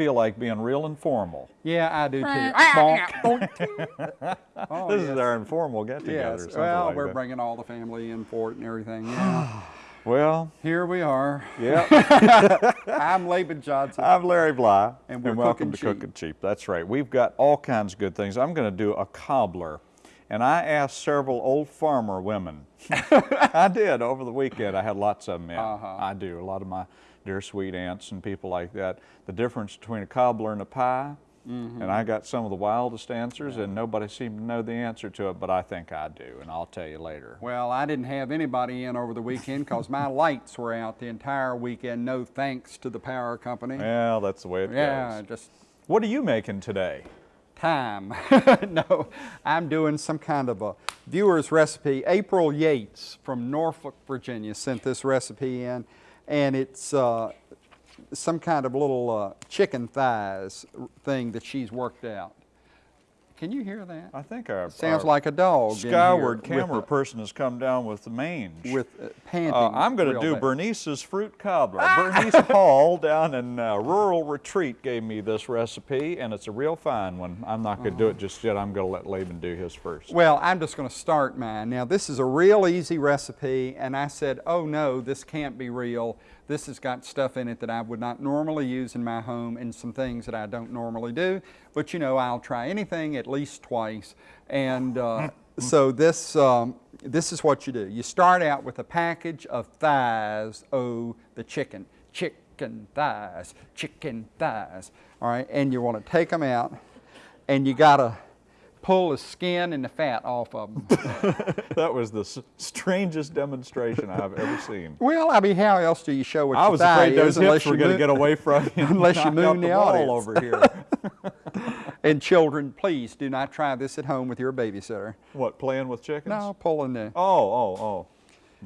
I feel like being real informal. Yeah, I do too. oh, this yes. is our informal get-together. Yes. Well, like we're that. bringing all the family in for it and everything. Yeah. well, here we are. Yeah. I'm Laban Johnson. I'm Larry Bly. And we're and welcome to cheap. Cooking Cheap. That's right. We've got all kinds of good things. I'm going to do a cobbler. And I asked several old farmer women. I did over the weekend. I had lots of them in. Uh -huh. I do. A lot of my dear sweet aunts and people like that. The difference between a cobbler and a pie. Mm -hmm. And I got some of the wildest answers, yeah. and nobody seemed to know the answer to it, but I think I do, and I'll tell you later. Well, I didn't have anybody in over the weekend because my lights were out the entire weekend, no thanks to the power company. Well, that's the way it yeah, goes. Yeah, just. What are you making today? time. no, I'm doing some kind of a viewer's recipe. April Yates from Norfolk, Virginia sent this recipe in, and it's uh, some kind of little uh, chicken thighs thing that she's worked out. Can you hear that? I think our sounds our like a dog. Skyward camera person has come down with the mange. With uh, panting. Uh, I'm going to do bad. Bernice's fruit cobbler. Bernice Hall down in uh, Rural Retreat gave me this recipe, and it's a real fine one. I'm not going to -huh. do it just yet. I'm going to let Laban do his first. Well, I'm just going to start mine. Now, this is a real easy recipe, and I said, oh no, this can't be real. This has got stuff in it that I would not normally use in my home and some things that I don't normally do. But you know, I'll try anything at least twice. And uh, so this, um, this is what you do. You start out with a package of thighs, oh, the chicken. Chicken thighs, chicken thighs. All right, and you want to take them out and you got to pull the skin and the fat off of them. that was the strangest demonstration I've ever seen. Well, I mean, how else do you show what I was afraid those hips were going to get away from you unless you moon the, the wall over here. and children, please do not try this at home with your babysitter. What, playing with chickens? No, pulling the... Oh, oh, oh.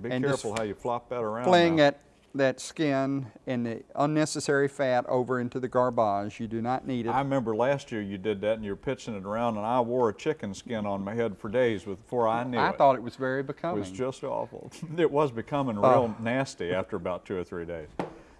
Be careful how you flop that around. Fling now. it that skin and the unnecessary fat over into the garbage. You do not need it. I remember last year you did that and you were pitching it around and I wore a chicken skin on my head for days before I knew I it. I thought it was very becoming. It was just awful. it was becoming real uh, nasty after about two or three days.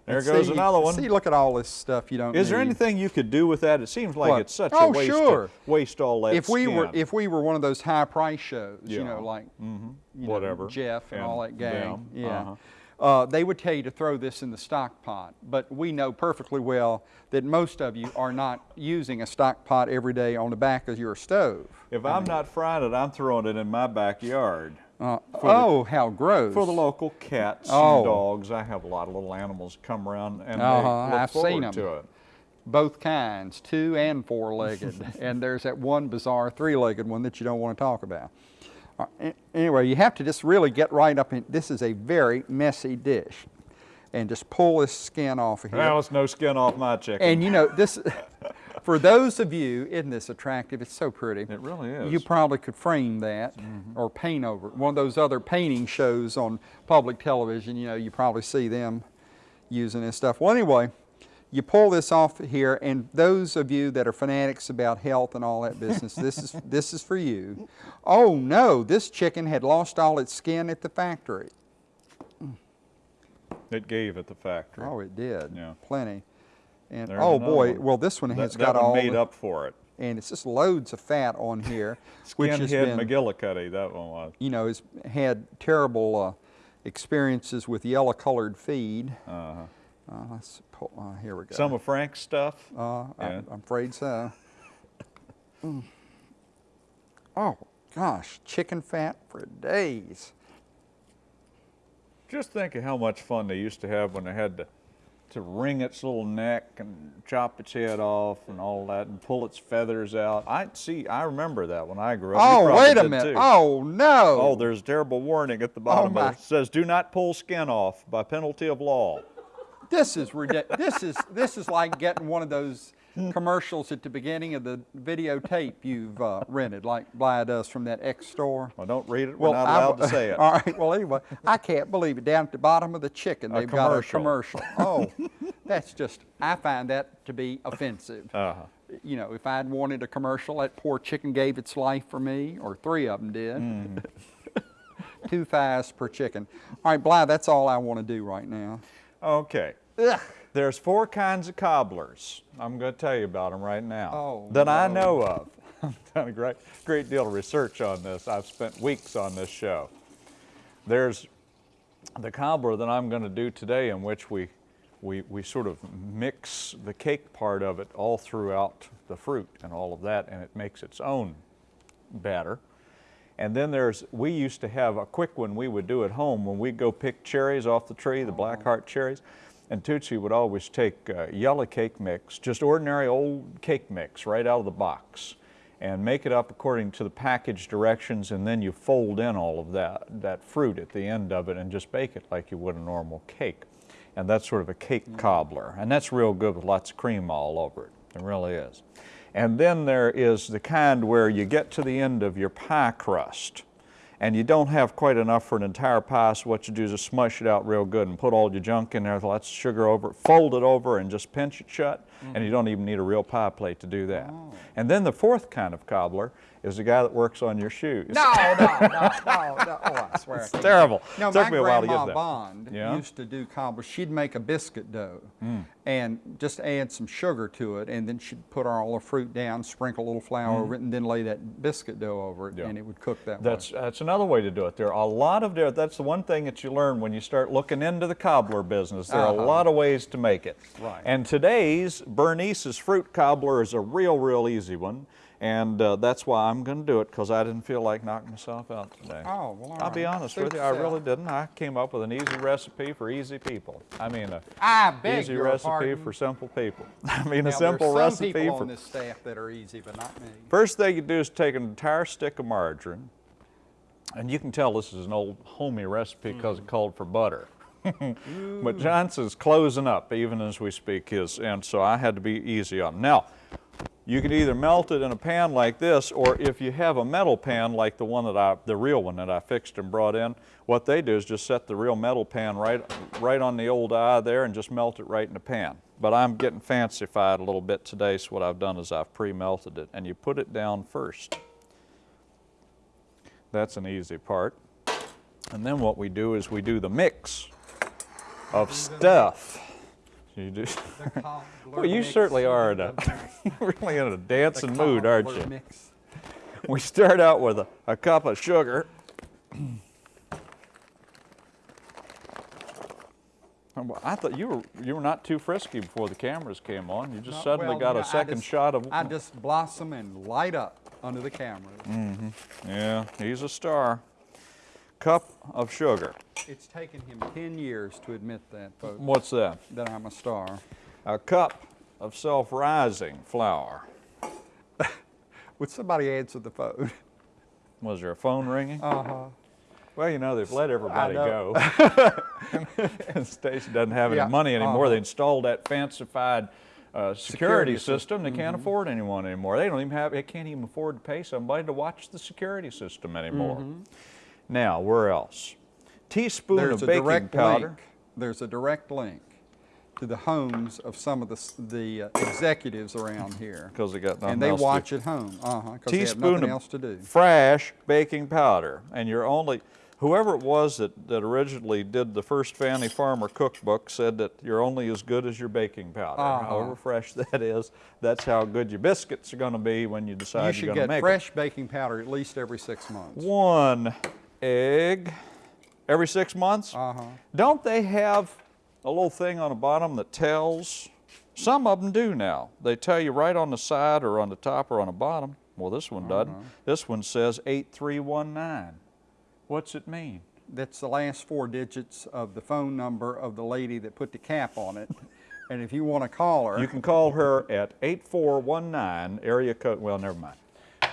There goes see, another one. See, look at all this stuff you don't Is need. there anything you could do with that? It seems like what? it's such oh, a waste sure. waste all that if we skin. were if we were one of those high price shows, yeah. you know, like mm -hmm. you whatever know, Jeff and, and, all that gang. Them. Yeah. Uh -huh. Uh, they would tell you to throw this in the stock pot, but we know perfectly well that most of you are not using a stock pot every day on the back of your stove. If I am not frying it, I'm throwing it in my backyard. Uh, oh, the, how gross. For the local cats oh. and dogs. I have a lot of little animals come around and uh -huh. they look I've forward seen them. to it. Both kinds, two and four-legged. and there's that one bizarre three-legged one that you don't want to talk about. Uh, anyway, you have to just really get right up in, this is a very messy dish. And just pull this skin off of here. Well, it's no skin off my chicken. And you know, this, for those of you, isn't this attractive? It's so pretty. It really is. You probably could frame that mm -hmm. or paint over it. One of those other painting shows on public television, you know, you probably see them using this stuff. Well, anyway, you pull this off here, and those of you that are fanatics about health and all that business, this is this is for you. Oh no, this chicken had lost all its skin at the factory. It gave at the factory. Oh, it did. Yeah, plenty. And There's oh boy, one. well this one has that, got that one all made the, up for it. And it's just loads of fat on here, which has Skinhead been McGillicuddy, that one was. You know, has had terrible uh, experiences with yellow-colored feed. Uh-huh. Uh, let's pull, uh, here we go. Some of Frank's stuff? Uh, yeah. I, am afraid so. mm. Oh, gosh, chicken fat for days. Just think of how much fun they used to have when they had to, to wring its little neck and chop its head off and all that and pull its feathers out. I see, I remember that when I grew up. Oh, wait a minute. Too. Oh, no. Oh, there's a terrible warning at the bottom oh, of it. It says, do not pull skin off by penalty of law. This is ridiculous. this is this is like getting one of those commercials at the beginning of the videotape you've uh, rented, like Bly does from that X store. Well, don't read it. We're well, not allowed I, to say it. All right. Well, anyway, I can't believe it. Down at the bottom of the chicken, they've got a commercial. Oh, that's just. I find that to be offensive. Uh -huh. You know, if I'd wanted a commercial, that poor chicken gave its life for me, or three of them did. Mm. Two thighs per chicken. All right, Bly, that's all I want to do right now. Okay. Ugh. There's four kinds of cobblers. I'm going to tell you about them right now Oh, that I know of. I've done a great, great deal of research on this. I've spent weeks on this show. There's the cobbler that I'm going to do today, in which we, we, we sort of mix the cake part of it all throughout the fruit and all of that, and it makes its own batter. And then there's, we used to have a quick one we would do at home when we'd go pick cherries off the tree, the black heart cherries. And Tootsie would always take uh, yellow cake mix, just ordinary old cake mix right out of the box, and make it up according to the package directions, and then you fold in all of that, that fruit at the end of it and just bake it like you would a normal cake. And that's sort of a cake cobbler. And that's real good with lots of cream all over it. It really is. And then there is the kind where you get to the end of your pie crust and you don't have quite enough for an entire pie, so what you do is just smush it out real good and put all your junk in there, lots of sugar over it, fold it over and just pinch it shut, and you don't even need a real pie plate to do that. And then the fourth kind of cobbler is the guy that works on your shoes. No, no, no, no, no. Oh, I swear. It's can't. terrible. No, Took my me a while to get that. Bond Yeah? Used to do cobbler. She'd make a biscuit dough and just add some sugar to it, and then she'd put all the fruit down, sprinkle a little flour over it, and then lay that biscuit dough over it. Yeah. and it would cook that That's, way. that's another way to do it. There are a lot of, there- that's the one thing that you learn when you start looking into the cobbler business. There are a Uh-huh. lot of ways to make it. Right. And today's Bernice's fruit cobbler is a real, real easy one. And uh, that's why I'm going to do it because I didn't feel like knocking myself out today. Oh, well, I'll be honest with you, I really didn't. I came up with an easy recipe for easy people. I mean, a I easy recipe pardon. for simple people. I mean, Now, a simple there's some recipe people for on this staff that are easy, but not me. First thing you do is take an entire stick of margarine, and you can tell this is an old homey recipe because it called for butter. but Johnson's closing up even as we speak his, and so I had to be easy on him. Now, you can either melt it in a pan like this, or if you have a metal pan like the one that I, the real one that I fixed and brought in, what they do is just set the real metal pan right, right on the old eye there and just melt it right in the pan. But I'm getting fancified a little bit today, so what I've done is I've pre-melted it, and you put it down first. That's an easy part. And then what we do is we do the mix of stuff. You do. Well, you certainly are in a, really in a dancing mood, aren't you? We start out with a, a cup of sugar. I thought you were you were not too frisky before the cameras came on. You just No, suddenly well, got a second just- shot of. I just blossom and light up under the cameras. Mm. Yeah, he's a star. Cup of sugar. It's taken him 10 years to admit that, folks, What's that? that I'm a star. A cup of self-rising flour. Would somebody answer the phone? Was there a phone ringing? Uh-huh. Well, you know, they've let everybody go. the station doesn't have any Yeah, money anymore. uh-huh. They installed that fancified uh, security, Security Mm-hmm. system. They can't afford anyone anymore. They don't even have. They can't even afford to pay somebody to watch the security system anymore. Now, where else? Teaspoon. There's of baking powder. link. There's a direct link to the homes of some of the, the uh, executives around here. Because they got nothing And they else to do. watch at home, uh-huh, because they have nothing else to do. fresh baking powder, and you're only whoever it was that, that originally did the first Fannie Farmer cookbook said that you're only as good as your baking powder. Uh-huh. However fresh that is, that's how good your biscuits are going to be when you decide You you're should going to get fresh baking powder at least every six months. One egg every six months. Uh-huh. Don't they have a little thing on the bottom that tells? Some of them do now. They tell you right on the side or on the top or on the bottom. Well, this one doesn't. Uh-huh. This one says 8319. What's it mean? That's the last four digits of the phone number of the lady that put the cap on it. And if you want to call her, You can call her at 8419 area code. Well, never mind.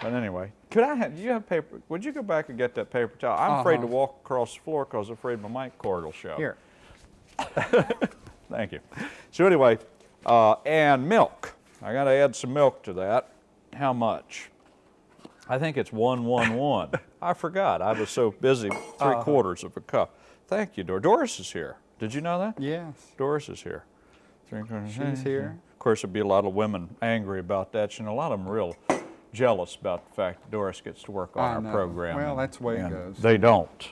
But anyway, could I have, do you have paper? Would you go back and get that paper towel? I'm afraid to Uh-huh. walk across the floor because I'm afraid my mic cord will show. here, Thank you. So anyway, uh, and milk. I got to add some milk to that. How much? I think it's one one one. I forgot. I was so busy. 3 Uh-huh. quarters of a cup. Thank you, Doris. Doris is here. Did you know that? yes, Doris is here. Three quarters. she's here. Of course, there'd be a lot of women angry about that. You know, a lot of them real jealous about the fact that Doris gets to work on I our know. program. Well, that's the way it goes. They don't.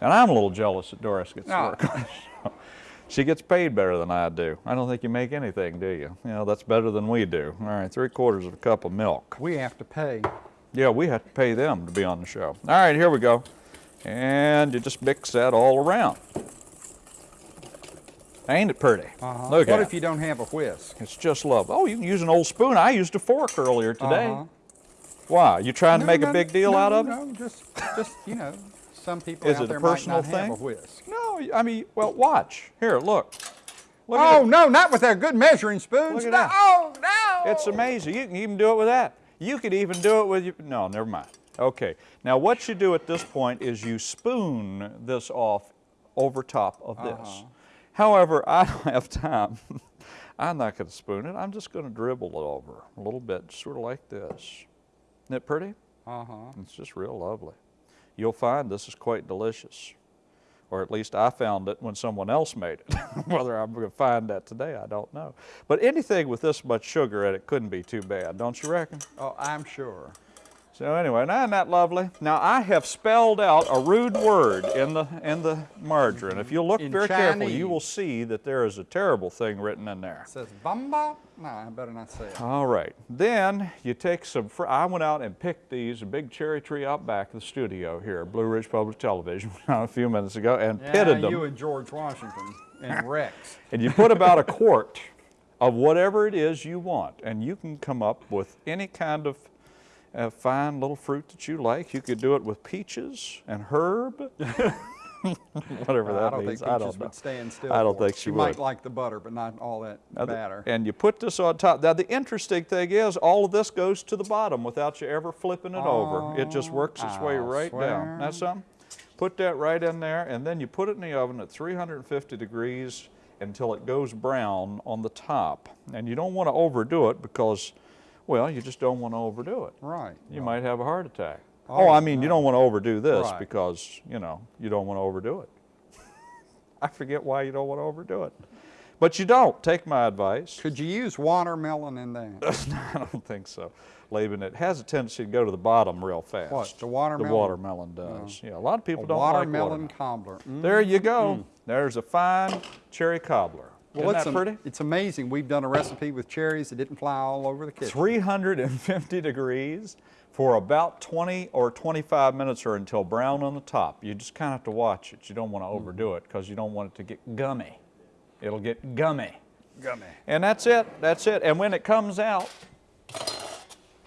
And I'm a little jealous that Doris gets to Ah. work on the show. She gets paid better than I do. I don't think you make anything, do you? You know, that's better than we do. All right, three quarters of a cup of milk. We have to pay. Yeah, we have to pay them to be on the show. All right, here we go. And you just mix that all around. Ain't it pretty? Uh-huh. Look what at if you don't have a whisk? It's just love. Oh, you can use an old spoon. I used a fork earlier today. Uh-huh. Why? You trying to make no, a big deal no, out of it? No, just, just you know, some people Is out it a there personal might not thing? have a whisk. No, I mean, well, watch. Here, look. Look Oh no, not with that good measuring spoons. Look at no, that. Oh no! It's amazing. You can even do it with that. You could even do it with your, no, never mind. Okay, now what you do at this point is you spoon this off over top of this. However, I don't have time. I'm not going to spoon it. I'm just going to dribble it over a little bit, sort of like this. Isn't it pretty? Uh-huh. It's just real lovely. You'll find this is quite delicious. Or at least I found it when someone else made it. Whether I'm going to find that today, I don't know. But anything with this much sugar in it couldn't be too bad, don't you reckon? Oh, I'm sure. So anyway, now isn't that lovely? Now I have spelled out a rude word in the in the margarine. If you look In very carefully, you will see that there is a terrible thing written in there. It says bamba. No, I better not say it. All right. Then you take some, I went out and picked these, a big cherry tree out back of the studio here Blue Ridge Public Television a few minutes ago and Yeah, pitted them. you and George Washington and Rex. And you put about a quart of whatever it is you want. And you can come up with any kind of uh, fine little fruit that you like. You could do it with peaches and herb. Whatever that I don't means. think I Peaches don't know. would stand still. I don't think she might would. like the butter, but not all that Now the- batter. And you put this on top. Now the interesting thing is all of this goes to the bottom without you ever flipping it over. It just works its way right swear. down. That's something? Put that right in there and then you put it in the oven at 350 degrees until it goes brown on the top. And you don't want to overdo it because, well, you just don't want to overdo it. right. You might have a heart attack. Oh, Oh, I mean, you don't want to overdo this Right. because, you know, you don't want to overdo it. I forget why you don't want to overdo it. But you don't. Take my advice. Could you use watermelon in that? I don't think so. Laban, it has a tendency to go to the bottom real fast. What, the watermelon? The watermelon does. Yeah, a lot of people A don't watermelon like watermelon. cobbler. Mm. There you go. There's a fine cherry cobbler. Well, it's, that pretty? it's amazing. We've done a recipe with cherries that didn't fly all over the kitchen. 350 degrees for about 20 or 25 minutes or until brown on the top. You just kind of have to watch it. You don't want to mm-hmm. overdo it because you don't want it to get gummy. It'll get gummy. Gummy. And that's it. That's it. And when it comes out,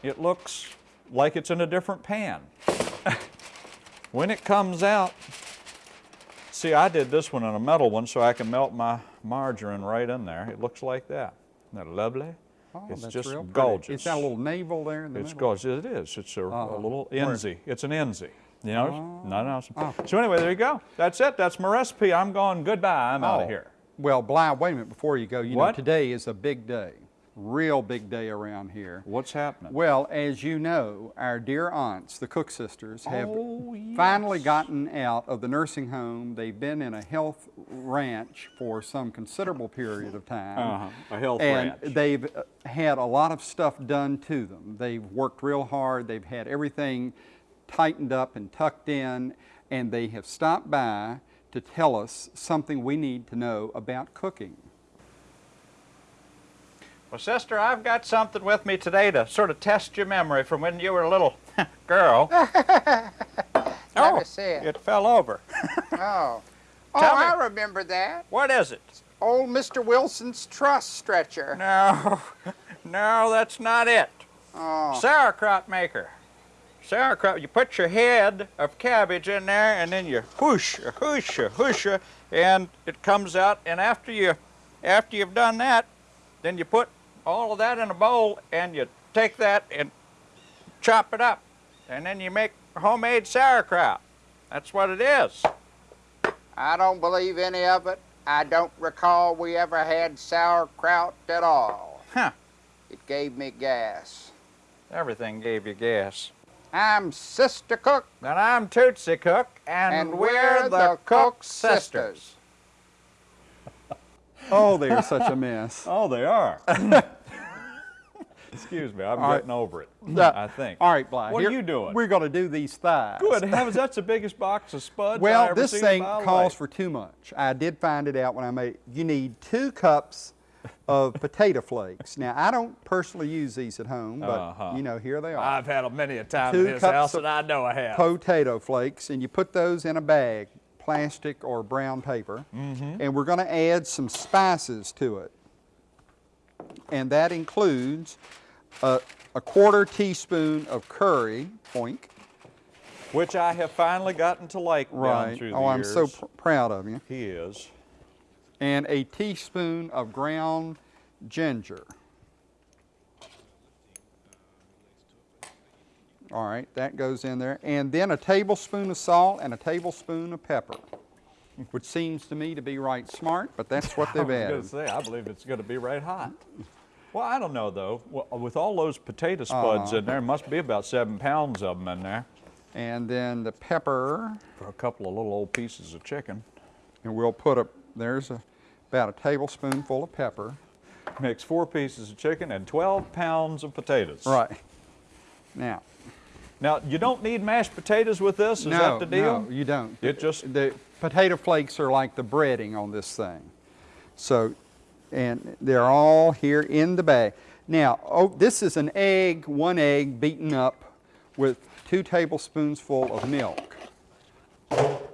it looks like it's in a different pan. when it comes out, see, I did this one in a metal one so I can melt my margarine right in there. It looks like that. Isn't that lovely? Oh, it's that's just pretty. gorgeous. It's got a little navel there in the It's middle. gorgeous. It is. It's a, a Uh-huh. little enzy. It's an enzy. You know? no, no. it's- Oh. So anyway, there you go. That's it. That's my recipe. I'm going goodbye. I'm out Oh. of here. Well, Bly, wait a minute before you go. You What? know, today is a big day, real big day around here. What's happening? Well, as you know, our dear aunts, the Cook sisters, have Oh, finally gotten out of the nursing home. They've been in a health ranch for some considerable period of time. Uh-huh, a health and ranch. they've uh, had a lot of stuff done to them. They've worked real hard. They've had everything tightened up and tucked in, and they have stopped by to tell us something we need to know about cooking. Well, sister, I've got something with me today to sort of test your memory from when you were a little girl. Oh, see it. It fell over. Oh. Oh, Tell me. I remember that. What is it? Old Mr. Wilson's truss stretcher. No, no, that's not it. Oh. Sauerkraut maker. Sauerkraut, you put your head of cabbage in there and then you whoosh, whoosh, whoosh, and it comes out. And after you, after you've done that, then you put all of that in a bowl and you take that and chop it up. And then you make homemade sauerkraut. That's what it is. I don't believe any of it. I don't recall we ever had sauerkraut at all. Huh. It gave me gas. Everything gave you gas. I'm Sister Cook, And I'm Tootsie Cook, and, and we're the Cook Sisters. Oh, they are such a mess. Oh, they are. Excuse me, I'm All right. getting over it. Yeah. I think. All right, Bly. What here- are you doing? We're going to do these thighs. Good heavens, that's the biggest box of spuds Well, ever this seen thing calls for too much. I did find it out when I made. You need two cups of potato flakes. Now, I don't personally use these at home, but Uh-huh. you know, here they are. I've had them many a time Two in this house, and I know I have. potato flakes, and you put those in a bag, plastic or brown paper, Mm-hmm. and we're going to add some spices to it. And that includes a, a quarter teaspoon of curry, oink, Which I have finally gotten to like right. Oh, I'm years. so pr- proud of you. He is. And a teaspoon of ground ginger. All right, that goes in there. And then a tablespoon of salt and a tablespoon of pepper, which seems to me to be right smart, but that's what they've was going to say, I believe it's going to be right hot. Well, I don't know though. Well, with all those potato spuds Uh-huh. in there, must be about seven pounds of them in there And then the pepper, for a couple of little old pieces of chicken. and we'll put a, there's a, about a tablespoonful of pepper. Makes four pieces of chicken and 12 pounds of potatoes. Right. Now, Now, you don't need mashed potatoes with this. Is no, that the deal? no, you don't. It just- the potato flakes are like the breading on this thing. So, and they're all here in the bag. Now, oh, this is an egg, one egg beaten up with two tablespoons full of milk.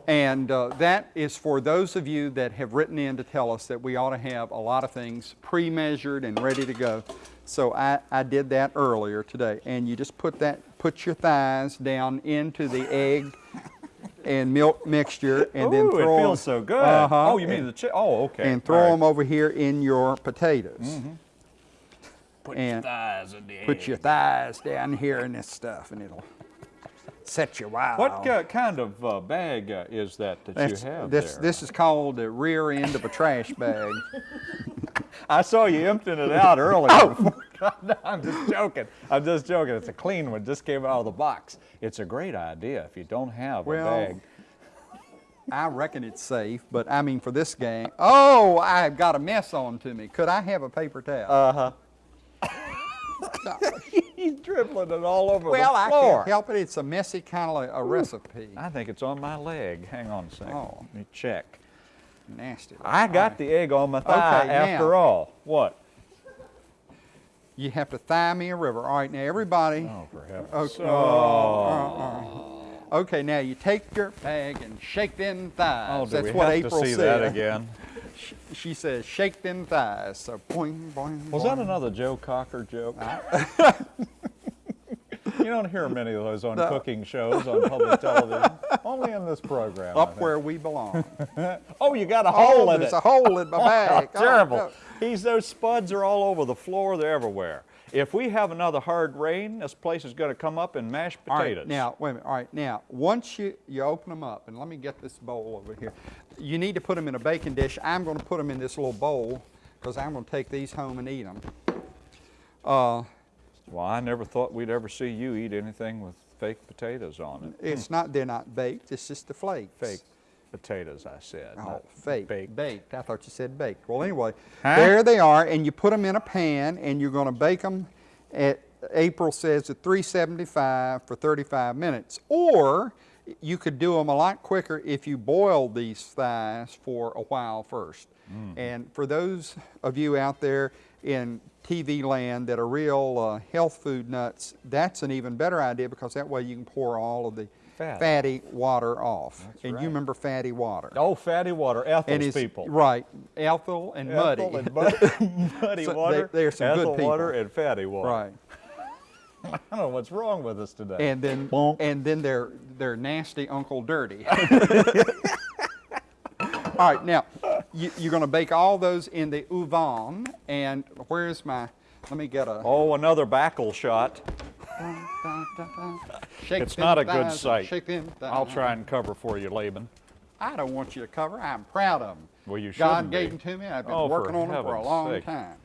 And uh, that is for those of you that have written in to tell us that we ought to have a lot of things pre-measured and ready to go. So I, I did that earlier today. And you just put that, put your thighs down into the egg and milk mixture and then Ooh, throw it feels 'em- so good. Uh-huh, Oh, you mean and- the chicken? Oh, okay. And throw right. them over here in your potatoes. Mm -hmm. Put and your thighs in the Put your thighs down here in this stuff and it'll set you wild. What uh, kind of uh, bag uh, is that that That's- you have this, there? this is called the rear end of a trash bag. I saw you emptying it out earlier. Oh. no, I'm just joking. I'm just joking. It's a clean one. Just came out of the box. It's a great idea if you don't have Well, a bag. I reckon it's safe, but I mean for this gang. Oh, I've got a mess on to me. Could I have a paper towel? Uh huh. He's dribbling it all over well, the I floor. can't help it. It's a messy kind of a recipe. I think it's on my leg. Hang on a second. Oh. Let me check. Nasty. I got the egg on my thigh Okay, after now. all. What? You have to thigh me a river. All right, now everybody. Oh, for heaven's Okay. Oh. Uh, uh, uh. Okay, now you take your bag and shake them thighs. Oh, do That's we what have April to see said. that again? She says, shake them thighs. So boing, boing, Was that another Joe Cocker joke? you don't hear many of those on No. cooking shows on public television. Only in this program. Up where we belong. Oh, you got a hole oh, in there's it. a hole in my bag. Oh, Oh, terrible. no. These those spuds are all over the floor. They're everywhere. If we have another hard rain, this place is going to come up in mashed potatoes. right, now, wait a minute. All right, now, once you, you open them up, and let me get this bowl over here. You need to put them in a baking dish. I'm going to put them in this little bowl because I'm going to take these home and eat them. Uh, well, I never thought we'd ever see you eat anything with fake potatoes on it. it's not, they're not baked, it's just the flakes. Fake potatoes, I said. Oh, fake. baked. Baked. I thought you said baked. Well, anyway, Huh? there they are, and you put them in a pan, and you're going to bake them at, April says at 375 for 35 minutes. Or you could do them a lot quicker if you boiled these thighs for a while first. Mm. And for those of you out there in TV land that are real uh, health food nuts, that's an even better idea because that way you can pour all of the Fat. fatty water off. and right. you remember fatty water. Oh, fatty water, Ethel's people. Right, Ethel and Muddy. Ethel and muddy, muddy So water, they're some good Ethel water, people. and fatty water. right. I don't know what's wrong with us today. And then Bonk. and then they're they're nasty Uncle Dirty. all right, now you, you're going to bake all those in the oven. And where's my? Let me get a. oh, another backle shot. Shake It's not a good sight. Shake them I'll try and cover for you, Laban. I don't want you to cover. I'm proud of them. Well, you God shouldn't gave be. them to me. I've been Oh, working on them for a long sake. time.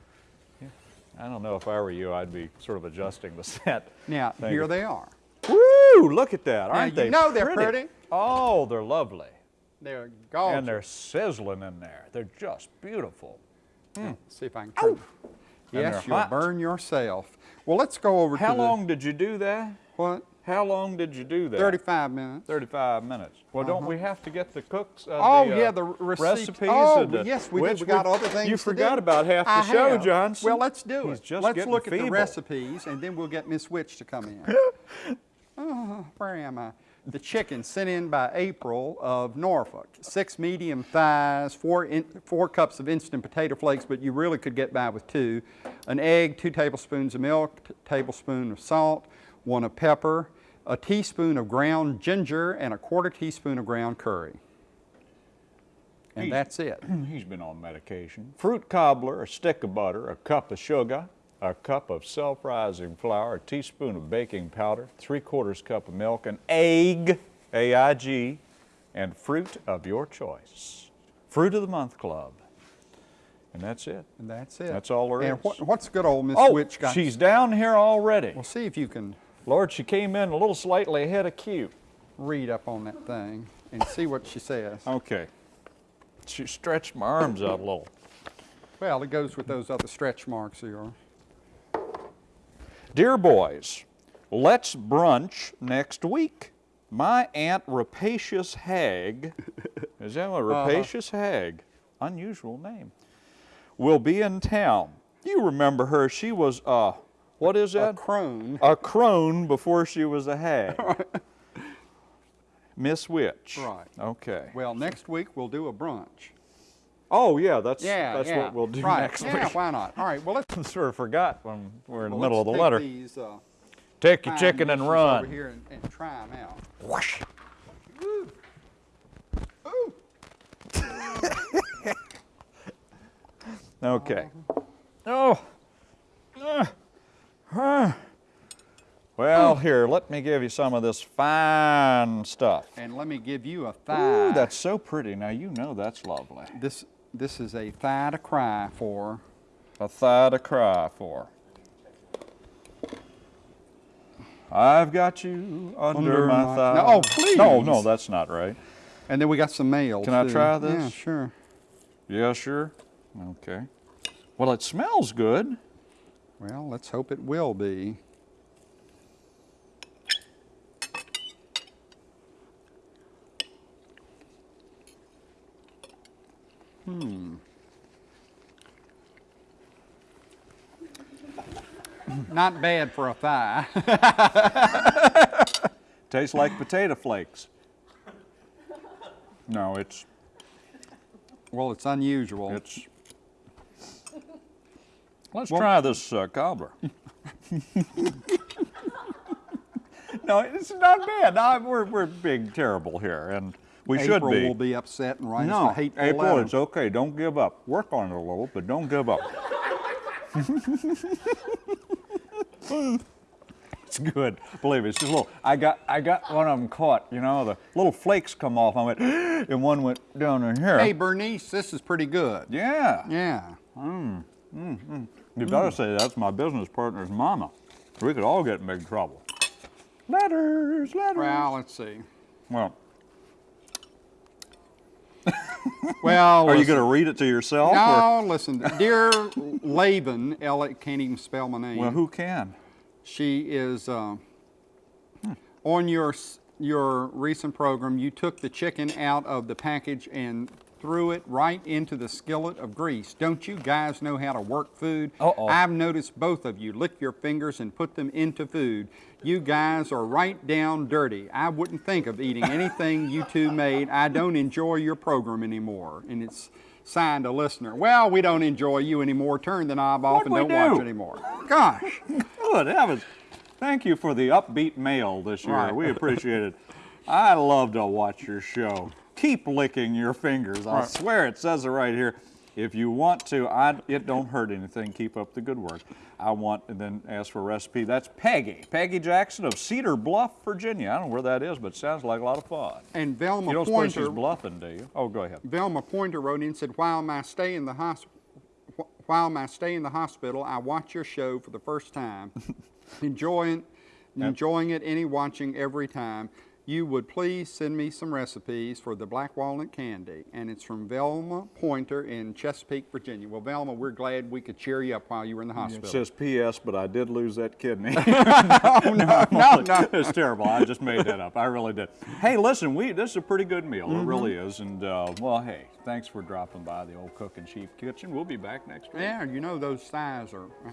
I don't know if I were you, I'd be sort of adjusting the set. Now here they are. Woo! Look at that, aren't you they? know they're pretty. Oh, they're lovely. They're gorgeous. And they're sizzling in there. They're just beautiful. See if I can turn. And Yes, you'll hot. burn yourself. Well, let's go over How long did you do that? what? How long did you do that? 35 minutes. 35 minutes. Well, don't we have to get the cooks? Uh, Oh, the, uh, yeah, the receipt. recipes. Oh, and the- yes, we did. We got other things You forgot do. about half the I show, have. Johnson. Well, let's do He's it. just let's look at the recipes, and then we'll get Miss Witch to come in. oh, where am I? The chicken sent in by April of Norfolk. Six medium thighs, four, in, four cups of instant potato flakes, but you really could get by with two. An egg, two tablespoons of milk, tablespoon of salt, one of pepper, a teaspoon of ground ginger, and a quarter teaspoon of ground curry. And He's- that's it. He's been on medication. Fruit cobbler, a stick of butter, a cup of sugar, a cup of self-rising flour, a teaspoon of baking powder, three quarters cup of milk, an egg, A-I-G, and fruit of your choice. Fruit of the Month Club. And that's it. And that's it. That's all there and is. what, what's good old Miss Oh, Witch got? she's down here already. We'll see if you can Lord, she came in a little slightly ahead of cue. read up on that thing and see what she says. Okay. She stretched my arms out a little. Well, it goes with those other stretch marks of yours. Dear boys, let's brunch next week. My Aunt Rapacious Hag, is that a uh-huh. Rapacious Hag? Unusual name. Will be in town. You remember her. She was, a, what is that? A crone. A crone before she was a hag. Miss Witch. Right. Okay. Well, next week we'll do a brunch. Oh, yeah, that's, Yeah, that's yeah. what we'll do right. next yeah, week. why not? All right. Well, let's. sort of forgot when we're in the middle of the letter. These, uh, Take your chicken and run. over here and, and try them out. Whoosh. Okay. Oh. Uh. Huh. Well, here, let me give you some of this fine stuff. And let me give you a thigh. Ooh, that's so pretty. Now, you know that's lovely. this. This is a thigh to cry for. A thigh to cry for. I've got you under, Under my, my- thigh. No, oh, please. No, no, that's not right. And then we got some mail. Can I try this? Yeah, sure. Yeah, sure. Okay. Well, it smells good. Well, let's hope it will be. Hmm. Not bad for a thigh. Tastes like potato flakes. No, it's well, it's unusual. it's. Let's Well- try this uh, cobbler. no, it's not bad. No, we're we're being terrible here, and we April should be. will be upset and write us no, a hateful April, letter. it's okay. Don't give up. Work on it a little, but don't give up. it's good. Believe me, it's just a little. I got I got one of them caught. You know, the little flakes come off. I went, and one went down in here. Hey, Bernice, this is pretty good. Yeah. Yeah. Mm, mm, mm. You better say that's my business partner's mama. We could all get in big trouble. Letters, letters. Well, let's see. Well, Well, are you going to read it to yourself? or- No, listen. Dear Laban, L can't even spell my name. Well, who can? She is uh, on your your recent program. You took the chicken out of the package and threw it right into the skillet of grease. Don't you guys know how to work food? Uh-oh. I've noticed both of you lick your fingers and put them into food. You guys are right down dirty. I wouldn't think of eating anything you two made. I don't enjoy your program anymore. And it's signed a listener. Well, we don't enjoy you anymore. Turn the knob off What'd and don't watch anymore. Gosh. Good heavens. Thank you for the upbeat mail this year. Right. We appreciate it. I love to watch your show. Keep licking your fingers. I Right. swear it says it right here. If you want to, I, it don't hurt anything. Keep up the good work. I want, and then ask for a recipe. That's Peggy. Peggy Jackson of Cedar Bluff, Virginia. I don't know where that is, but it sounds like a lot of fun. And Velma You don't suppose Pointer. she's bluffing, do you? Oh, go ahead. Velma Pointer wrote in and said, while my stay in the hos- wh- while my stay in the hospital, I watch your show for the first time, enjoying enjoying it, any watching every time. You would please send me some recipes for the black walnut candy. And it's from Velma Pointer in Chesapeake, Virginia. Well, Velma, we're glad we could cheer you up while you were in the hospital. It says P.S., but I did lose that kidney. oh, no, no, no. it's terrible. I just made that up. I really did. Hey, listen, we this is a pretty good meal. Mm-hmm. It really is. And uh, well, hey, thanks for dropping by the old Cooking Cheap Kitchen. We'll be back next week. Yeah, you know those thighs are. uh,